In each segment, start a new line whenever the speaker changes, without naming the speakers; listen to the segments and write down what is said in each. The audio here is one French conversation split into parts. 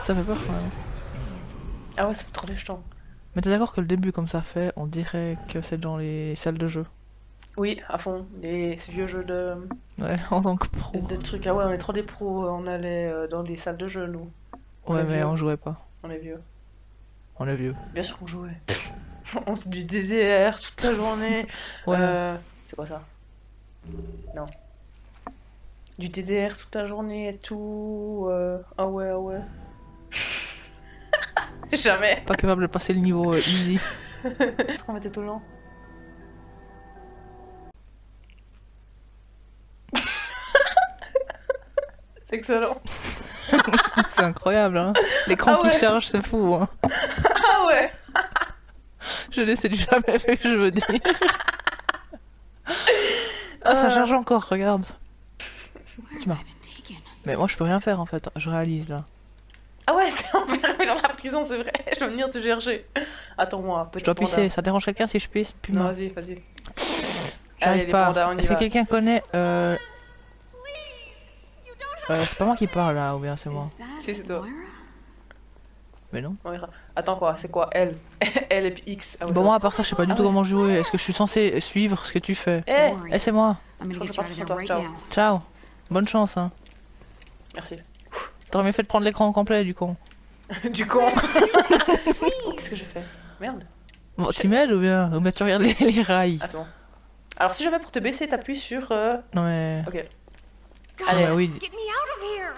Ça fait peur quand même.
Ah ouais, ça fait trop des jetons.
Mais t'es d'accord que le début comme ça fait, on dirait que c'est dans les salles de jeu?
Oui, à fond. Les ces vieux jeux de,
Ouais, en tant que pro.
de, trucs. Ah ouais, on est trop des pros. On allait euh, dans des salles de jeux, nous. on
Ouais, mais
vieux.
on jouait pas.
On est vieux.
On est vieux.
Bien sûr qu'on jouait. on faisait du DDR toute la journée.
Ouais.
Euh, c'est quoi ça Non. Du DDR toute la journée et tout. euh, Ah ouais, ah ouais. Jamais.
Pas capable de passer le niveau euh, easy.
Qu'est-ce qu'on mettait tout le long C'est excellent.
c'est incroyable, hein. L'écran
Ah ouais.
qui charge, c'est fou, hein.
Ah ouais
Je l'ai c'est du jamais fait, je veux dire. Ah, ça
Euh.
charge encore, regarde. Tu? Mais moi, je peux rien faire, en fait. Je réalise, là.
Ah ouais, t'es enfermé dans la prison, c'est vrai. Je dois venir te chercher. Attends-moi, petit
Je dois
panda.
pisser. Ça dérange quelqu'un si je pisse?
Non, vas-y, vas-y.
J'arrive pas. Est-ce que quelqu'un connaît... Euh... Euh, c'est pas moi qui parle, là, ou bien c'est moi
Si, c'est toi.
Mais non.
Attends quoi, c'est quoi L L et puis X. Ah
Bon, moi, à part ça, je sais pas du
Ah
tout comment jouer. Est-ce que je suis censé suivre ce que tu fais?
Eh.
Eh, c'est moi.
Now.
Ciao. Bonne chance, hein.
Merci.
T'aurais mieux fait de prendre l'écran complet, du con.
du con Qu'est-ce que j'ai fait? Merde.
Bon, tu m'aides ou bien Ou bien tu regardes les, les rails?
Bon. Alors, si jamais pour te baisser, t'appuies sur. euh,
Non, mais...
Ok.
God,
Allez.
Bah oui.
get me out of here!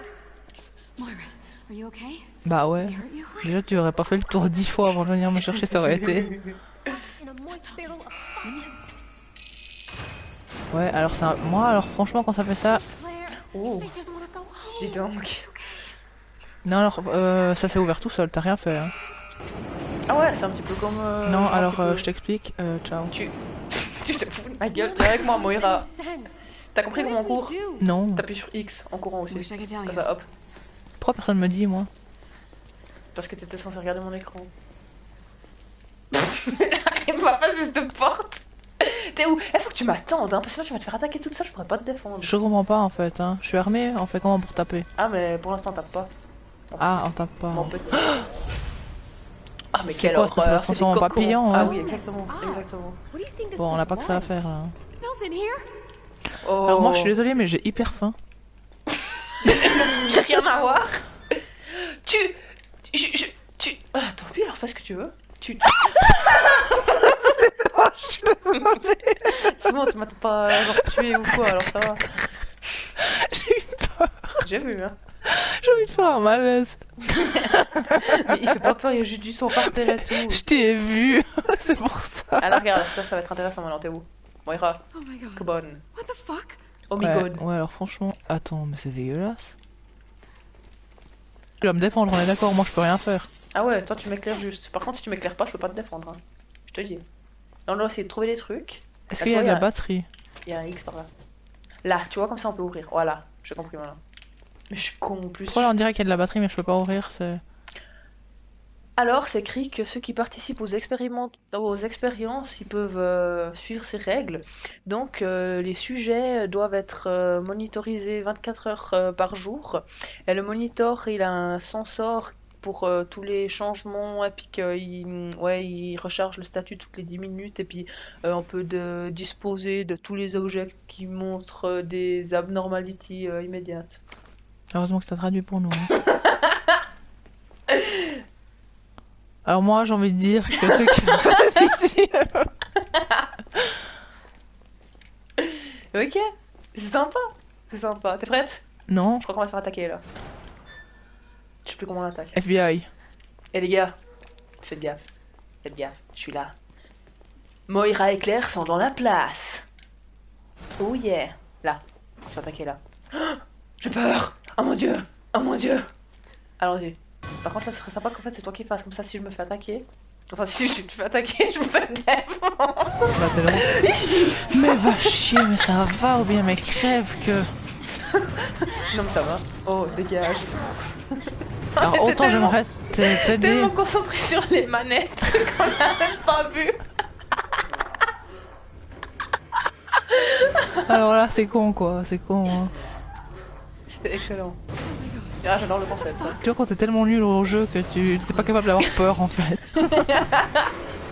Moira, are you okay?
Bah ouais.
he hurt you?
Déjà, tu aurais pas fait le tour dix fois avant de venir me chercher, ça aurait été... Ouais, alors ça... Moi, alors franchement, quand ça fait ça...
Oh, dis donc.
Non, alors, euh, ça s'est ouvert tout seul, t'as rien fait, hein.
Ah ouais, c'est un petit peu comme. euh,
non, alors, euh, je t'explique. Euh, ciao.
Tu. tu te fous de ma gueule. Viens avec moi, Moira. T'as compris comment on court?
Non.
T'appuies sur X en courant aussi. Ça hop.
Pourquoi personne me dit, moi?
Parce que t'étais censé regarder mon écran. Il va passer cette porte. T'es où? Eh, faut que tu m'attendes, hein, parce que sinon tu vas te faire attaquer toute seule, je pourrais pas te défendre.
Je comprends pas, en fait, hein. Je suis armé, on fait comment pour taper?
Ah, mais pour l'instant, tape pas.
Ah, on tape pas.
Mon petit. Ah, mais quelle
quoi, ça va
horreur,
se
des
transformer en papillon,
Ah
hein
oui, exactement,
Ah.
exactement.
What do you think this
Bon, on
place
a pas que ça à faire, là.
Oh.
Alors moi, je suis désolée, mais j'ai hyper faim.
J'ai rien à voir. Tu. Tu. Je, je- tu. Ah, tant pis, alors fais ce que tu veux. Tu. tu- C'est bon, tu m'as pas genre tué ou quoi, alors ça va.
J'ai eu peur.
J'ai vu, hein.
J'ai envie de faire un malaise.
Mais il fait pas peur, il y a juste du sang par terre et tout.
Je t'ai vu. C'est pour ça.
Alors regarde, ça, ça va être intéressant maintenant, t'es où? Moira,
Oh my god.
come on.
What the fuck?
Oh my
ouais,
god.
ouais, alors franchement... Attends, mais c'est dégueulasse. Tu vas me défendre, on est d'accord, moi je peux rien faire.
Ah ouais, toi tu m'éclaires juste. Par contre, si tu m'éclaires pas, je peux pas te défendre. hein. Je te dis. Là, on doit essayer de trouver des trucs.
Est-ce
Ah,
qu'il y a de la batterie?
Il y a un X par là. Là, tu vois, comme ça on peut ouvrir. Voilà, j'ai compris maintenant. Mais je suis con en plus.
Pourquoi là on dirait qu'il y a de la batterie mais je peux pas ouvrir c'est...
Alors, c'est écrit que ceux qui participent aux, expériment- aux expériences, ils peuvent euh, suivre ces règles. Donc, euh, les sujets doivent être euh, monitorisés 24 heures par jour. Et le monitor, il a un sensor pour tous les changements, et puis qu'il ouais, il recharge le statut toutes les 10 minutes, et puis on peut de- disposer de tous les objets qui montrent des abnormalités immédiates.
Heureusement que t'as traduit pour nous. hein. Alors moi j'ai envie de dire que ceux qui.
Ok, c'est sympa, c'est sympa. T'es prête?
Non,
Je crois qu'on va se faire attaquer là. Je sais plus comment on attaque.
FBI.
Eh les gars, faites gaffe. Faites gaffe, je suis là. Moira et Claire sont dans la place. Oh yeah. Là, on se fait attaquer là. J'ai peur Oh mon dieu Oh mon dieu Allons-y. Par contre là, ce serait sympa qu'en fait c'est toi qui fasses comme ça si je me fais attaquer. Enfin si je te fais attaquer, je me fais
t'es là. mais va chier, mais ça va ou bien mais crève que...
Non mais ça va. Oh, dégage.
Alors
T'es
autant j'aimerais t'a- t'aider.
Tellement concentré sur les manettes qu'on a même pas vu.
Alors là c'est con quoi, c'est con. hein.
Excellent. Ah, j'adore le concept.
Tu vois, quand t'es tellement nul au jeu que tu t'es pas capable d'avoir peur en fait.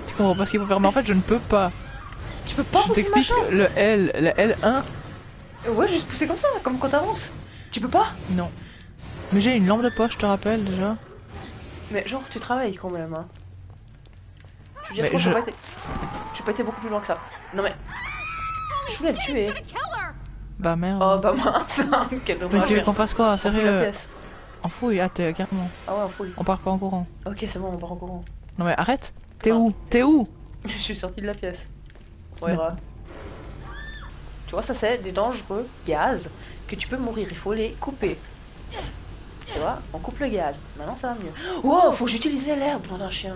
tu comprends pas ce qu'il faut faire, mais en fait, je ne peux pas.
Tu peux pas
je t'explique le L, le L1,
Ouais, juste pousser comme ça, comme quand t'avances. Tu peux pas
non. Mais j'ai une lampe de poche, je te rappelle déjà.
Mais genre, tu travailles quand même, hein. Je veux dire,
je-
j'ai pas été... Pas été beaucoup plus loin que ça. Non mais... Je voulais le tuer.
Bah merde.
Oh bah mince, quel
mais
dommage.
tu veux qu'on fasse quoi Sérieux. En fouille, ah t'es carrément.
Ah ouais, on fouille.
On part pas en courant.
Ok, c'est bon, on part en courant.
Non mais arrête T'es où? T'es où?
Je suis sortie de la pièce. Ouais,
Mais-.
Tu vois, ça c'est des dangereux gaz que tu peux mourir. Il faut les couper. Tu vois, on coupe le gaz. Maintenant ça va mieux. Oh, faut que j'utilise l'herbe dans un chien.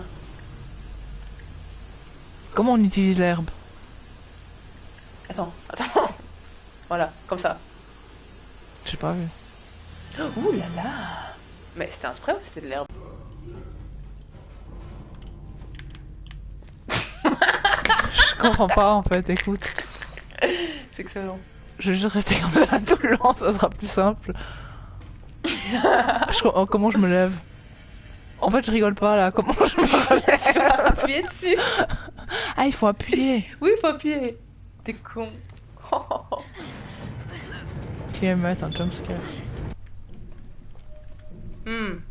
Comment on utilise l'herbe?
Attends, attends. Voilà, comme ça.
J'ai pas vu.
Ouh là là Mais c'était un spray ou c'était de l'herbe?
Je comprends pas en fait, écoute.
C'est excellent.
Je vais juste rester comme ça tout le long, ça sera plus simple. Je- oh, comment je me lève? En fait, je rigole pas là. Comment je me relève
tu vas appuyer dessus
Ah, il faut appuyer.
Oui, faut appuyer. T'es con.
Si elle met un jumpscare.
Hmm.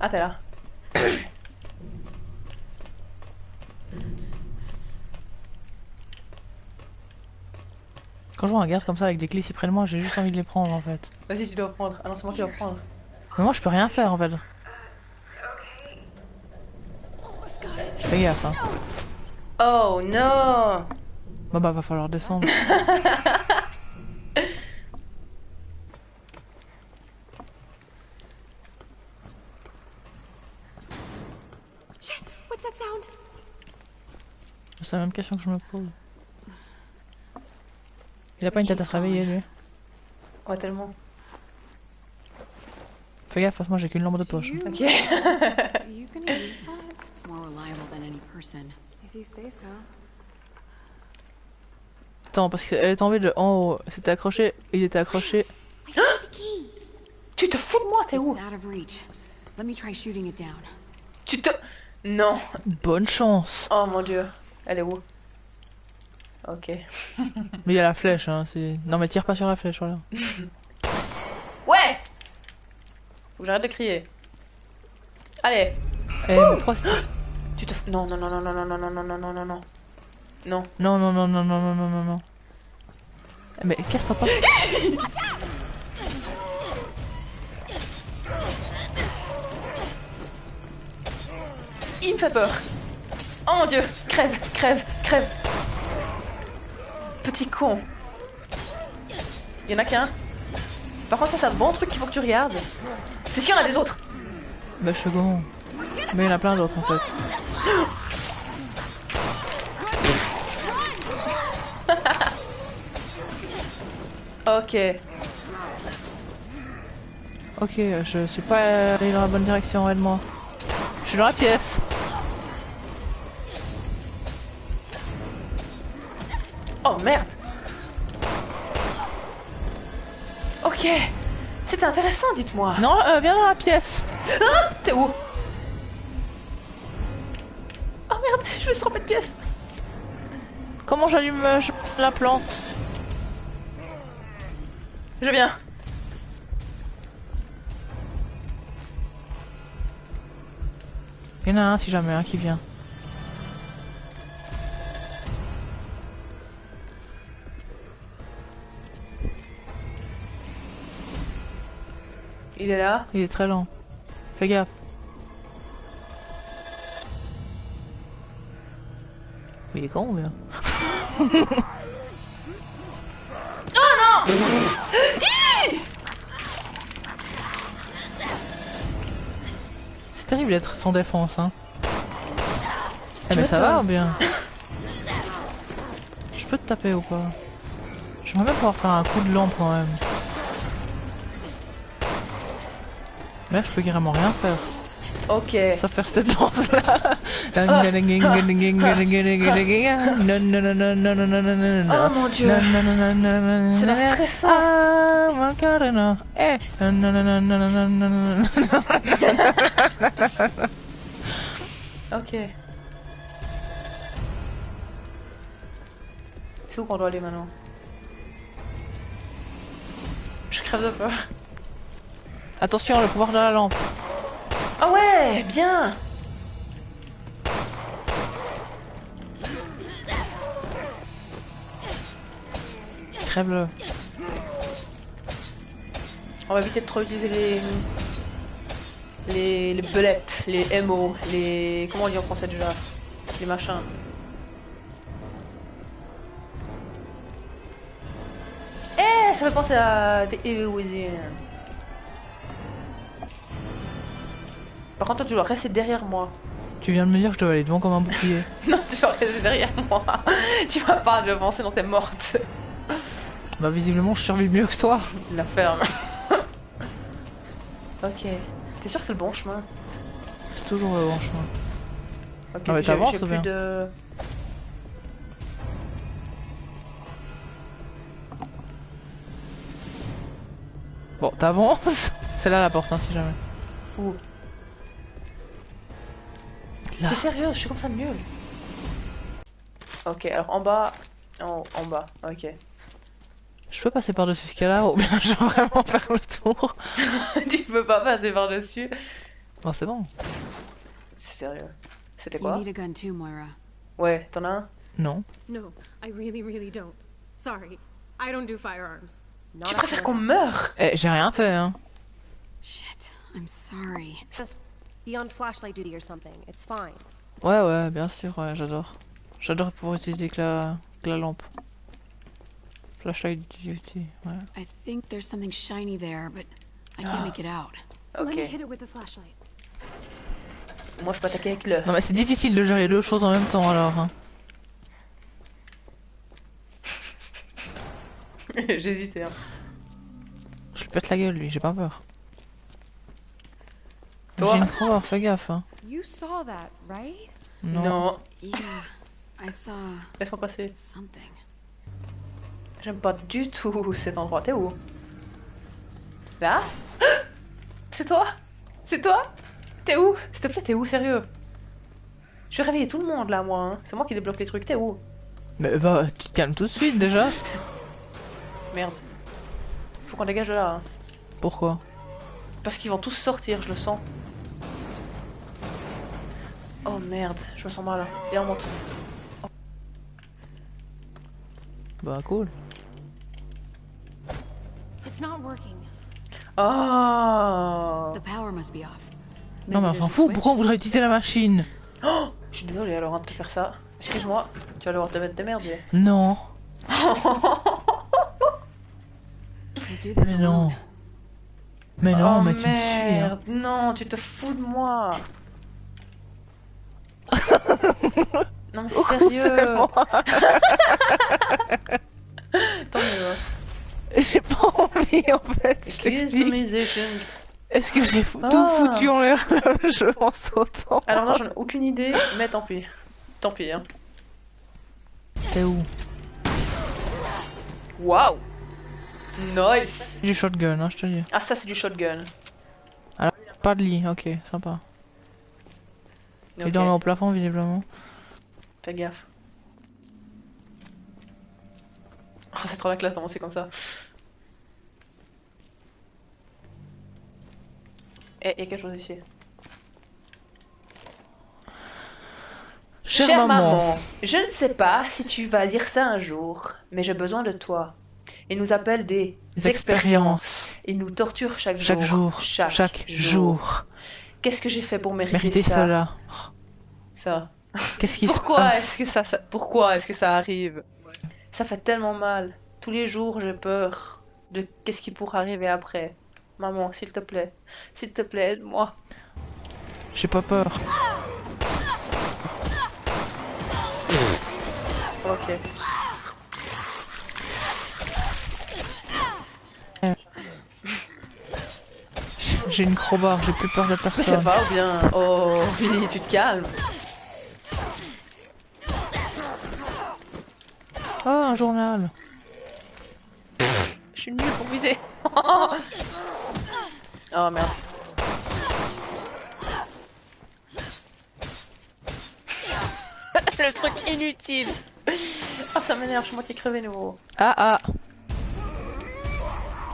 Ah, t'es là.
Quand je vois un garde comme ça avec des clés si près de moi, j'ai juste envie de les prendre en fait.
Vas-y, tu dois prendre. Ah non, c'est moi qui dois prendre.
Mais moi, je peux rien faire en fait. Fais gaffe, hein.
Oh non
Bon bah, va falloir descendre.
Shit! What's that sound?
C'est la même question que je me pose. Il a pas une tête à se réveiller lui.
Ouais, tellement.
Fais gaffe, parce que moi j'ai qu'une lampe de poche.
Ok.
Attends, parce qu'elle est tombée de en haut. C'était accroché, il était accroché.
Tu te fous de moi, t'es où
It's out of reach. Let me try shooting it down.
Tu te... Non.
Bonne chance.
Oh mon dieu. Elle est où Ok.
Mais il y a la flèche, hein. C'est. Non mais tire pas sur la flèche, voilà.
Ouais Faut que j'arrête de crier. Allez.
Eh, mais pourquoi
Tu te... Non, non, non, non, non, non, non, non, non, non, non, non, non. Non.
Non, non, non, non, non, non, non, non, Mais casse-toi pas.
Il me fait peur. Oh mon dieu. Crève, crève, crève. Petit con. Il y en a qu'un. Par contre, ça, c'est un bon truc qu'il faut que tu regardes. C'est s'il y en a des autres.
Bah, second. Mais il y en a plein d'autres en fait.
Ok.
Ok, je suis pas allé dans la bonne direction, aide-moi. Je suis dans la pièce.
Oh merde. Ok. C'était intéressant, dites-moi.
Non, euh, viens dans la pièce.
T'es où? Oh merde, je me suis trompée de pièce.
Comment j'allume euh, la plante?
Je viens.
Il y en a un si jamais, un qui vient.
Il est là.
Il est très lent. Fais gaffe. Mais il est con ou bien C'est terrible d'être sans défense, hein. Eh mais ça va ou bien Je peux te taper ou pas? J'aimerais bien pouvoir faire un coup de lampe quand même. Mais là, je peux carrément rien faire.
Ok.
Ça faire cette danse là.
Oh mon dieu. C'est la stressant. ok. C'est où qu'on doit aller maintenant? Je crève de peur.
Attention, le pouvoir de la lampe.
Ah oh ouais, bien On va éviter de trop utiliser les... Les, les belettes, les MO, les... Comment on dit en français déjà Les machins. Eh, ça me fait penser à Within. Par contre, toi, tu dois rester derrière moi.
Tu viens de me dire que je dois aller devant comme un bouclier.
Non, tu dois rester derrière moi. tu vas pas devant, sinon t'es morte.
Bah visiblement je survis mieux que toi.
La ferme. ok. T'es sûr que c'est le bon chemin?
C'est toujours le bon chemin.
Ok,
Ah, mais t'avances ou bien
de...
Bon, t'avances. C'est là la porte, hein, si jamais.
Où?
Là.
T'es sérieux? Je suis comme ça nul. Ok, alors en bas... En, en bas, ok.
Je peux passer par-dessus ce cas-là ou bien je veux vraiment faire le tour?
Tu peux pas passer par-dessus.
Bon, c'est bon.
C'est sérieux. C'était
You
quoi?
need a gun too, Moira.
Ouais, t'en as un?
Non.
No, I really, really don't. Sorry. I don't do firearms. Not
Tu préfères qu'on meure?
Eh, j'ai rien fait, hein.
Shit, I'm sorry.
Just be on flashlight duty or something. It's fine.
Ouais, ouais, bien sûr, ouais, j'adore. J'adore pouvoir utiliser que la, que la lampe. Flashlight duty, ouais.
I think there's something shiny there, but I can't
Ah.
make it out.
Let me
Ok.
hit it with the flashlight.
Moi, je peux attaquer avec le...
Non, mais c'est difficile de gérer deux choses en même temps alors. Hein.
J'hésitais. Hein.
Je lui pète la gueule, lui, j'ai pas peur. J'ai une croix, fais gaffe. Hein.
You saw that, right?
Non.
Non.
Yeah, I saw
Laisse-moi passer.
something.
J'aime pas du tout cet endroit. T'es où? Là? C'est toi? C'est toi? T'es où? S'il te plaît, t'es où Sérieux? Je vais réveiller tout le monde là, moi. hein. C'est moi qui débloque les trucs. T'es où?
Mais va, tu te calmes tout de suite déjà.
Merde. Faut qu'on dégage de là. hein.
Pourquoi?
Parce qu'ils vont tous sortir, je le sens. Oh merde, je me sens mal. Et on monte.
Bah cool.
It's not working.
Oh
The power must be off.
Non mais fout,
switch?
pourquoi on voudrait utiliser la machine?
Je suis désolée alors hein, de te faire ça. Excuse-moi, tu vas devoir te mettre de merde.
Non. Mais non. Mais non,
oh
mais tu me suis. Hein.
merde, non, tu te fous de moi. non mais sérieux. Tant mieux.
J'ai pas envie en fait, je t'explique.
musician.
Est-ce que j'ai fou- tout
Ah.
foutu en l'air le jeu en sautant
Alors là, j'en ai aucune idée, mais tant pis. Tant pis. Hein.
T'es où?
Waouh. Nice.
C'est du shotgun, hein, je te dis.
Ah ça c'est du shotgun.
Pas de lit, ok, sympa. Il
Ok,
dormait au plafond visiblement.
Fais gaffe. Oh, c'est trop la classe c'est comme ça. Il y a quelque chose ici.
Chère, maman.
je ne sais pas si tu vas lire ça un jour, mais j'ai besoin de toi. Il nous appelle des
Des
expériences. Il nous torture chaque,
Chaque jour.
Chaque,
Chaque, jour.
Qu'est-ce que j'ai fait pour mériter,
Méritez
ça
cela.
Ça.
Qu'est-ce qui se
Pourquoi
passe
est-ce que ça, ça- pourquoi est-ce que ça arrive Ça fait tellement mal. Tous les jours, j'ai peur de qu'est-ce qui pourrait arriver après. Maman, s'il te plaît, s'il te plaît, aide-moi.
J'ai pas peur.
Ok.
J'ai une crowbar, j'ai plus peur de
Mais ça
personne.
va ou bien Oh, Billy, tu te calmes.
Oh, un journal.
Je suis nulle pour viser. oh merde. Le truc inutile. Oh, ça m'énerve, je suis moitié crevé nouveau.
Ah ah.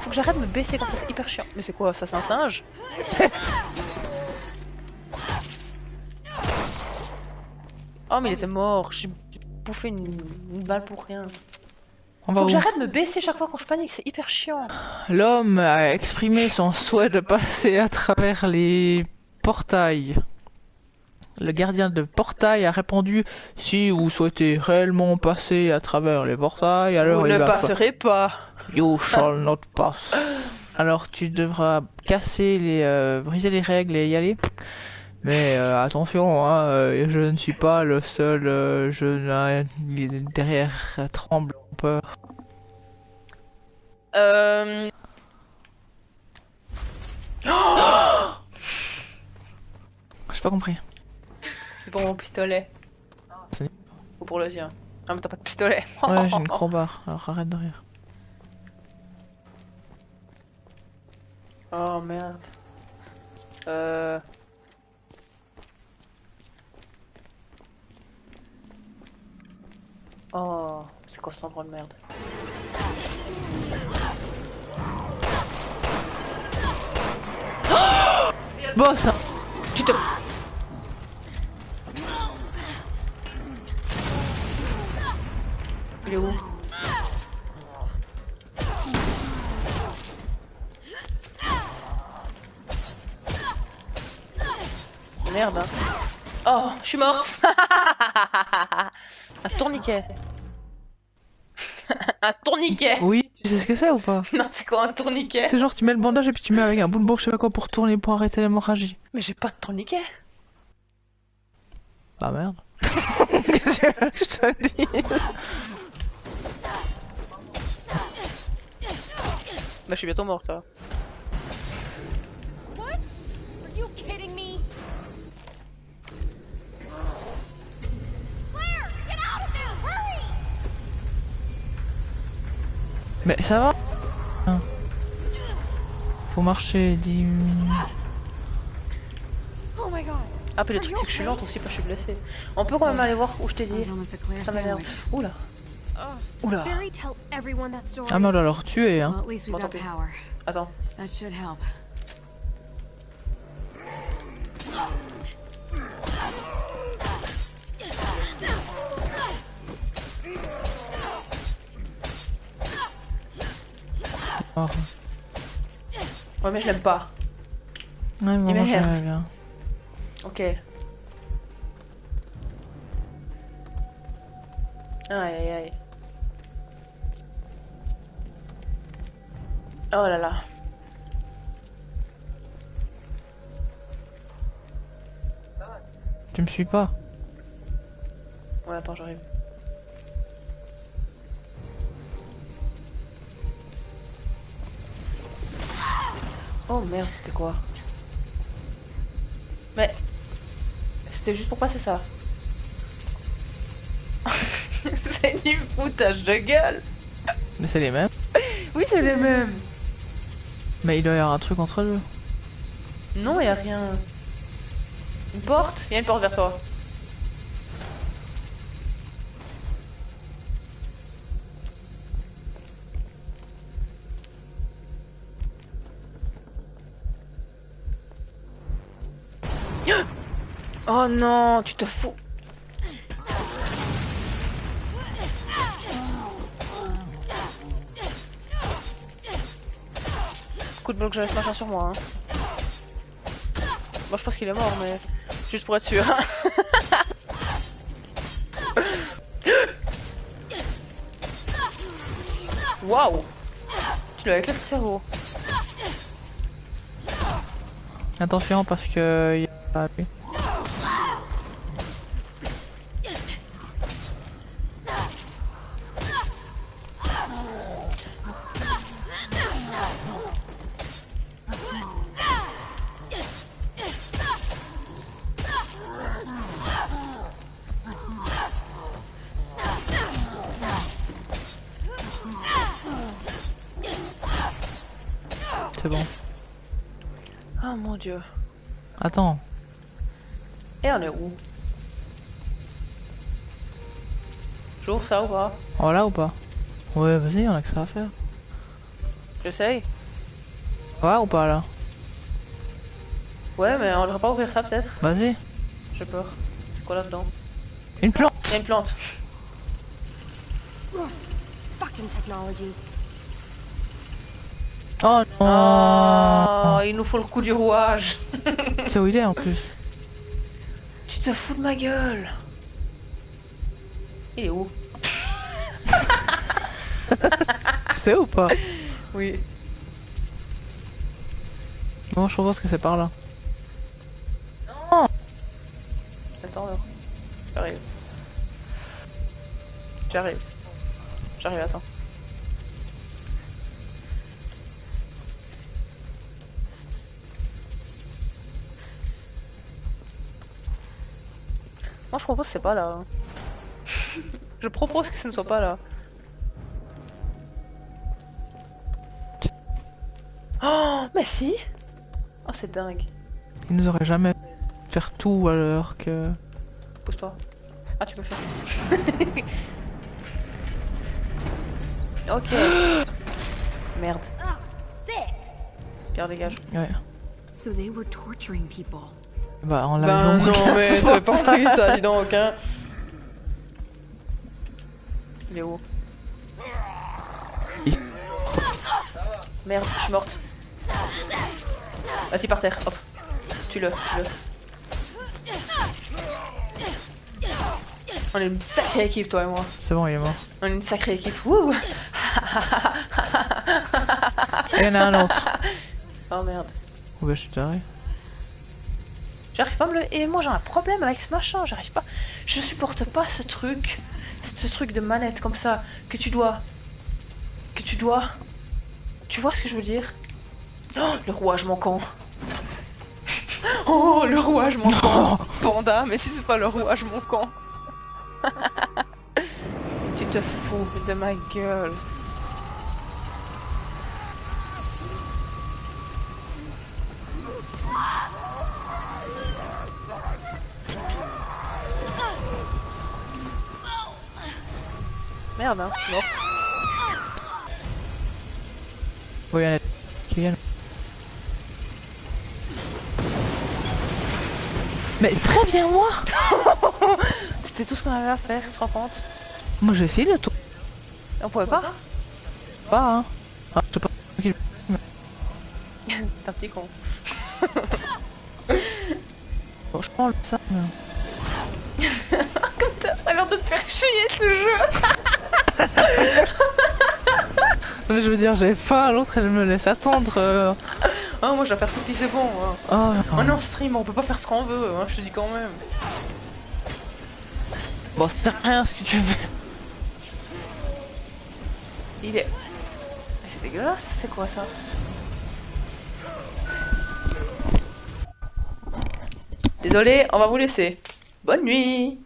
Faut que j'arrête de me baisser comme ça, c'est hyper chiant. Mais c'est quoi ça, c'est un singe Oh, mais il était mort. J'ai bouffé une, une balle pour rien.
On va
Faut que j'arrête de me baisser chaque fois quand je panique, c'est hyper chiant.
L'homme a exprimé son souhait de passer à travers les portails. Le gardien de portail a répondu Si vous souhaitez réellement passer à travers les portails, alors
Vous
il
ne
va
passerez pas.
You shall not pass. Alors tu devras casser les, euh, briser les règles et y aller. Mais euh, attention, hein, euh, je ne suis pas le seul jeune derrière tremble
Euh...
J'ai pas compris.
C'est pour mon pistolet.
C'est-
Ou pour le sien. Ah mais t'as pas de pistolet.
Ouais, j'ai une crowbar. Alors arrête de rire.
Oh merde. Euh... Oh, c'est quoi cet endroit de merde
Boss hein.
Tu te... Il est où Merde. hein. Oh, je suis morte. Un tourniquet. Un tourniquet.
Oui, tu sais ce que c'est ou pas
Non, c'est quoi un tourniquet
C'est genre tu mets le bandage et puis tu mets avec un bout de bourre, je sais pas quoi, pour tourner, pour arrêter l'hémorragie.
Mais j'ai pas de tourniquet.
Bah merde. Qu'est-ce que je te dis
Bah, je suis bientôt morte là.
Mais ça va Hein. Faut marcher 10 minutes.
Oh my god.
Ah, puis le truc c'est que je suis lente aussi, parce que je suis blessée. On peut quand même aller voir où je t'ai dit. Ça m'énerve. Oula. Oula.
That story.
Ah mais on doit leur tuer hein.
Bon, tant pis. Attends. Ouais, mais je l'aime pas.
Ouais, vraiment
m'énerve.
j'aimerais bien.
Ok. Aïe aïe aïe. Oh là là.
Tu me suis pas?
Ouais, attends, j'arrive. Oh merde, c'était quoi? Mais... C'était juste pour passer ça. c'est du foutage de gueule
Mais c'est les mêmes.
Oui, c'est les mêmes
Mais il doit y avoir un truc entre eux.
Non, y a rien. Une porte? Il y a une porte vers toi. Oh non, tu te fous. Coup de bloc, j'avais ce machin sur moi. Hein. Moi je pense qu'il est mort, mais juste pour être sûr. Waouh Tu l'as éclaté le cerveau.
Attention parce que... il a- lui. C'est bon.
Oh mon dieu.
Attends.
Et on est où? J'ouvre ça ou pas?
Voilà ou pas? Ouais, vas-y, on a que ça à faire.
J'essaye.
Ouais ou pas là?
Ouais, mais on devrait pas ouvrir ça peut-être
Vas-y.
J'ai peur. C'est quoi là-dedans?
Une plante
Il y a une plante.
Fucking technology.
Oh non
Oh, il nous faut le coup du rouage.
C'est où il est en plus
Tu te fous de ma gueule. Il est où
C'est ou pas
Oui.
Bon, je pense que c'est par là.
Attends alors. J'arrive. J'arrive. J'arrive, attends. Je propose que c'est pas là. je propose que ce ne soit pas là. Oh, mais si Oh, c'est dingue.
Il nous aurait jamais faire tout alors que...
Pousse-toi. Ah, tu peux faire. ok. Merde. Pierre, dégage.
Ouais.
So they were torturing people.
Bah, on l'a
Ben
vu,
non, mais t'avais pas
ça.
compris ça, dis donc, hein. Il est où?
Il-
Merde, je suis morte. Vas-y, par terre, hop. Tue-le, tue-le. On est une sacrée équipe, toi et moi.
C'est bon, il est mort.
On est une sacrée équipe. Wouh
Et il y en a un autre.
Oh merde.
Oh, bah, je suis taré.
J'arrive pas à me le... Et moi j'ai un problème avec ce machin, j'arrive pas... Je supporte pas ce truc, ce truc de manette comme ça, que tu dois... Que tu dois... Tu vois ce que je veux dire? Oh, le rouage manquant Oh, le rouage manquant Panda, mais si c'est pas le rouage manquant Tu te fous de ma gueule Merde, hein, je suis morte.
Oui, viennent. Mais préviens-moi
C'était tout ce qu'on avait à faire, tu te rends compte?
Moi j'ai essayé le tour.
On pouvait pas?
Pas, hein. Ah, je sais pas.
T'es un petit con.
Bon, je prends le ça. mais-
Putain, ça a l'air de te faire chier ce jeu
je veux dire, j'ai faim, l'autre elle me laisse attendre. euh.
Ah, moi je dois faire pipi, c'est bon. hein.
Oh,
On est en stream, on peut pas faire ce qu'on veut, hein, je te dis quand même.
Bon, c'est rien ce que tu fais.
Il est. Mais C'est dégueulasse, c'est quoi ça? Désolé, on va vous laisser. Bonne nuit